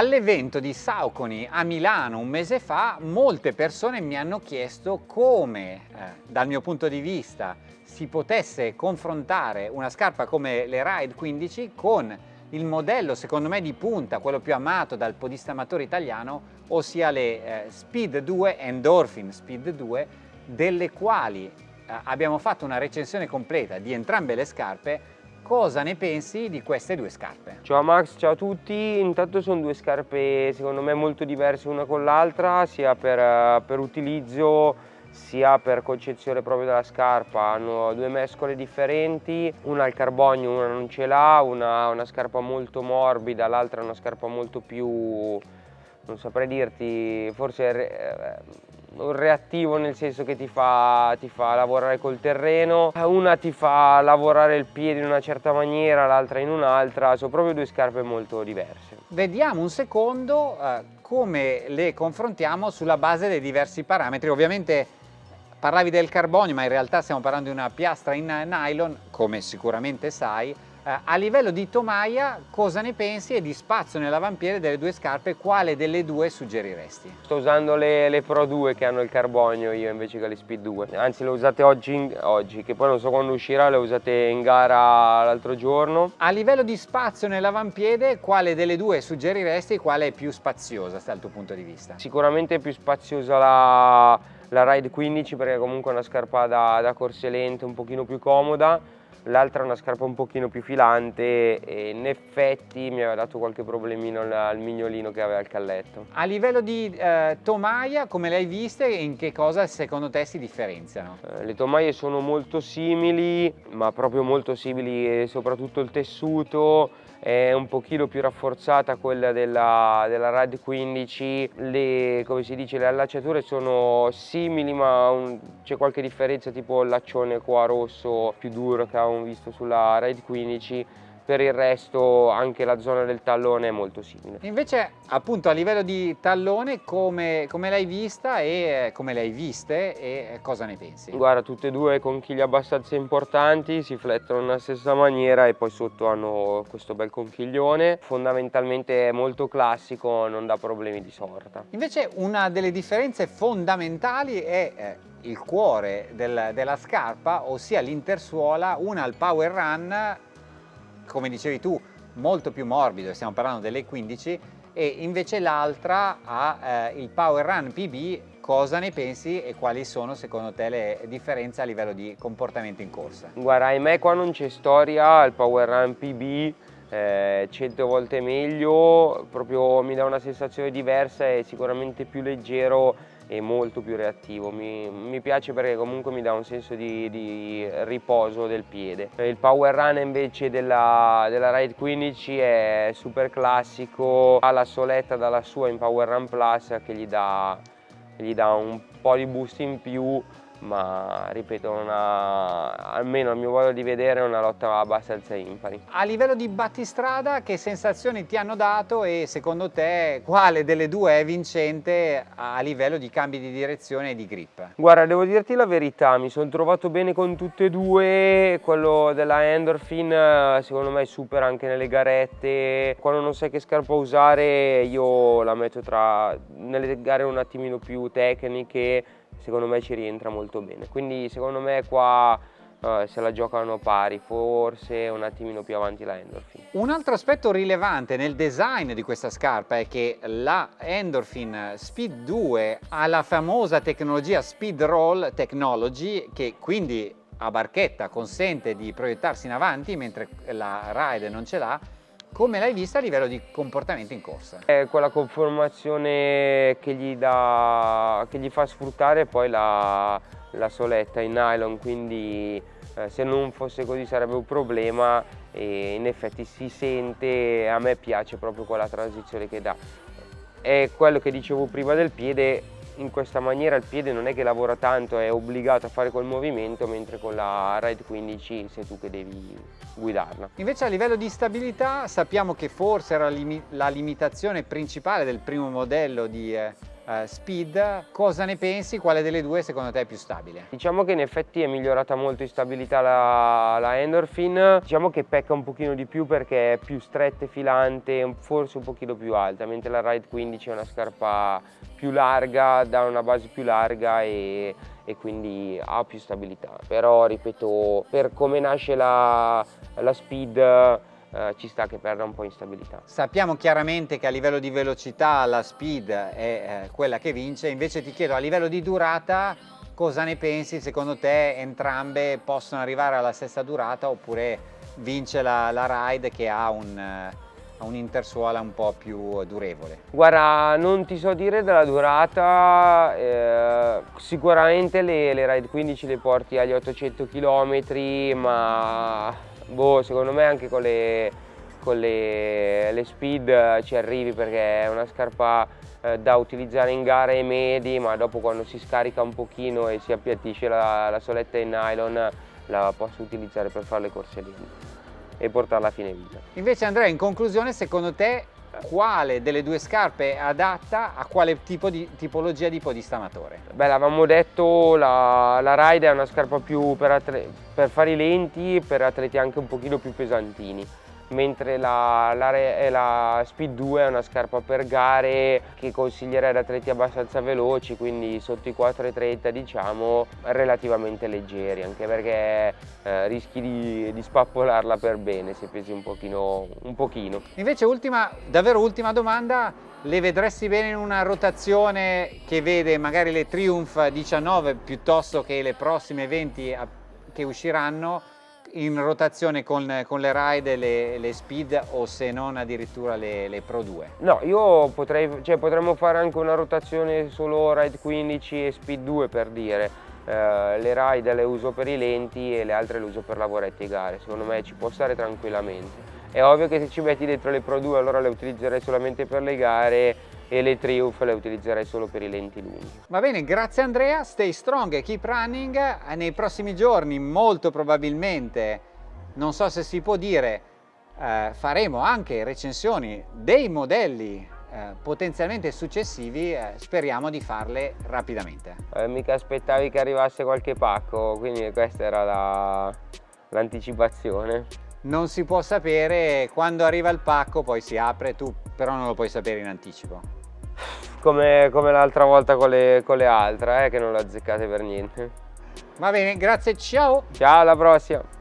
All'evento di Sauconi a Milano un mese fa molte persone mi hanno chiesto come eh, dal mio punto di vista si potesse confrontare una scarpa come le Ride 15 con il modello secondo me di punta, quello più amato dal podista amatore italiano, ossia le eh, Speed 2 Endorphin Speed 2, delle quali eh, abbiamo fatto una recensione completa di entrambe le scarpe cosa ne pensi di queste due scarpe? Ciao Max, ciao a tutti, intanto sono due scarpe secondo me molto diverse una con l'altra sia per, eh, per, utilizzo sia per concezione proprio della scarpa, hanno due mescole differenti, una al carbonio, una non ce l'ha, una ha una scarpa molto morbida, l'altra una scarpa molto più, non saprei dirti, forse eh, reattivo nel senso che ti fa, ti fa, lavorare col terreno, una ti fa lavorare il piede in una certa maniera, l'altra in un'altra, sono proprio due scarpe molto diverse. Vediamo un secondo eh, come le confrontiamo sulla base dei diversi parametri, ovviamente parlavi del carbonio ma in realtà stiamo parlando di una piastra in nylon, come sicuramente sai, eh, a livello di tomaia cosa ne pensi e di spazio nell'avampiede delle due scarpe quale delle due suggeriresti? Sto usando le, le, Pro 2 che hanno il carbonio io invece che le Speed 2 anzi le ho usate oggi, oggi che poi non so quando uscirà le usate in gara l'altro giorno A livello di spazio nell'avampiede quale delle due suggeriresti e quale è più spaziosa dal tuo punto di vista? Sicuramente è più spaziosa la, la Ride 15 perché comunque è una scarpa da, da corse lente un pochino più comoda l'altra è una scarpa un pochino più filante e in effetti mi aveva dato qualche problemino al mignolino che aveva il calletto. A livello di eh, tomaia, come le hai viste, in che cosa secondo te si differenziano? Eh, le tomaie sono molto simili, ma proprio molto simili, soprattutto il tessuto, è un pochino più rafforzata quella della, della RAD 15, le, come si dice, le allacciature sono simili ma c'è qualche differenza tipo il laccione qua rosso più duro che avevamo visto sulla RAD 15 per il resto anche la zona del tallone è molto simile. Invece appunto a livello di tallone come, come l'hai vista e come le hai viste e cosa ne pensi? Guarda tutte e due conchiglie abbastanza importanti, si flettono nella stessa maniera e poi sotto hanno questo bel conchiglione, fondamentalmente è molto classico, non dà problemi di sorta. Invece una delle differenze fondamentali è eh, il cuore del, della scarpa, ossia l'intersuola, una al Power Run come dicevi tu, molto più morbido, stiamo parlando delle 15, e invece l'altra ha eh, il Power Run PB, cosa ne pensi e quali sono secondo te le differenze a livello di comportamento in corsa? Guarda, ahimè qua non c'è storia, il Power Run PB eh, 100 volte meglio, proprio mi dà una sensazione diversa, è sicuramente più leggero e molto più reattivo, mi, mi piace perché comunque mi dà un senso di, di, riposo del piede. Il power run invece della, della Ride 15 è super classico, ha la soletta dalla sua in power run plus che gli dà, gli dà un po' di boost in più ma ripeto, una, almeno a mio modo di vedere è una lotta abbastanza impari. A livello di battistrada che sensazioni ti hanno dato e secondo te quale delle due è vincente a livello di cambi di direzione e di grip? Guarda, devo dirti la verità, mi sono trovato bene con tutte e due, quello della Endorphin secondo me è super anche nelle garette, quando non sai che scarpa usare io la metto tra nelle gare un attimino più tecniche secondo me ci rientra molto bene. Quindi secondo me qua uh, se la giocano pari, forse un attimino più avanti la Endorphin. Un altro aspetto rilevante nel design di questa scarpa è che la Endorphin Speed 2 ha la famosa tecnologia Speed Roll Technology che quindi a barchetta consente di proiettarsi in avanti mentre la Ride non ce l'ha come l'hai vista a livello di comportamento in corsa? È quella conformazione che gli, dà, che gli fa sfruttare poi la, la soletta in nylon, quindi eh, se non fosse così sarebbe un problema e in effetti si sente, a me piace proprio quella transizione che dà. È quello che dicevo prima del piede, in questa maniera il piede non è che lavora tanto, è obbligato a fare quel movimento, mentre con la Ride 15 sei tu che devi guidarla. Invece a livello di stabilità sappiamo che forse era la limitazione principale del primo modello di eh, Speed, cosa ne pensi? Quale delle due secondo te è più stabile? Diciamo che in effetti è migliorata molto in stabilità la, la Endorphin, diciamo che pecca un pochino di più perché è più stretta e filante, forse un pochino più alta, mentre la Ride 15 è una scarpa più larga, dà una base più larga e, e quindi ha più stabilità. Però ripeto, per come nasce la, la Speed eh, ci sta che perda un po' in stabilità. Sappiamo chiaramente che a livello di velocità la Speed è eh, quella che vince, invece ti chiedo a livello di durata cosa ne pensi? Secondo te entrambe possono arrivare alla stessa durata oppure vince la, la Ride che ha un un'intersuola un po' più durevole? Guarda, non ti so dire della durata, eh, sicuramente le, le Ride 15 le porti agli 800 km, ma boh, secondo me anche con le, con le, le speed ci arrivi perché è una scarpa eh, da utilizzare in gare medi, ma dopo quando si scarica un pochino e si appiattisce la, la soletta in nylon la posso utilizzare per fare le corse lente e portarla a fine vita. Invece Andrea, in conclusione, secondo te quale delle due scarpe è adatta a quale tipo di tipologia di podista? Beh, l'avevamo detto, la, la Ride è una scarpa più per, per fare i lenti e per atleti anche un pochino più pesantini mentre la, la, la, Speed 2 è una scarpa per gare che consiglierei ad atleti abbastanza veloci, quindi sotto i 4,30 diciamo, relativamente leggeri, anche perché eh, rischi di, di, spappolarla per bene se pesi un pochino, un pochino. Invece ultima, davvero ultima domanda, le vedresti bene in una rotazione che vede magari le Triumph 19 piuttosto che le prossime 20 che usciranno in rotazione con, con le ride le, le, speed o se non addirittura le, le Pro 2? No, io potrei, cioè potremmo fare anche una rotazione solo ride 15 e speed 2 per dire. Uh, le ride le uso per i lenti e le altre le uso per lavoretti e gare, secondo me ci può stare tranquillamente. È ovvio che se ci metti dentro le Pro 2 allora le utilizzerei solamente per le gare e le Triumph le utilizzerei solo per i lenti lunghi. Va bene, grazie Andrea, stay strong e keep running. Nei prossimi giorni molto probabilmente, non so se si può dire, eh, faremo anche recensioni dei modelli eh, potenzialmente successivi, eh, speriamo di farle rapidamente. Eh, mica aspettavi che arrivasse qualche pacco, quindi questa era l'anticipazione. La, non si può sapere quando arriva il pacco poi si apre tu però non lo puoi sapere in anticipo come, come l'altra volta con le, con le altre, eh, che non le azzeccate per niente. Va bene, grazie, ciao! Ciao, alla prossima!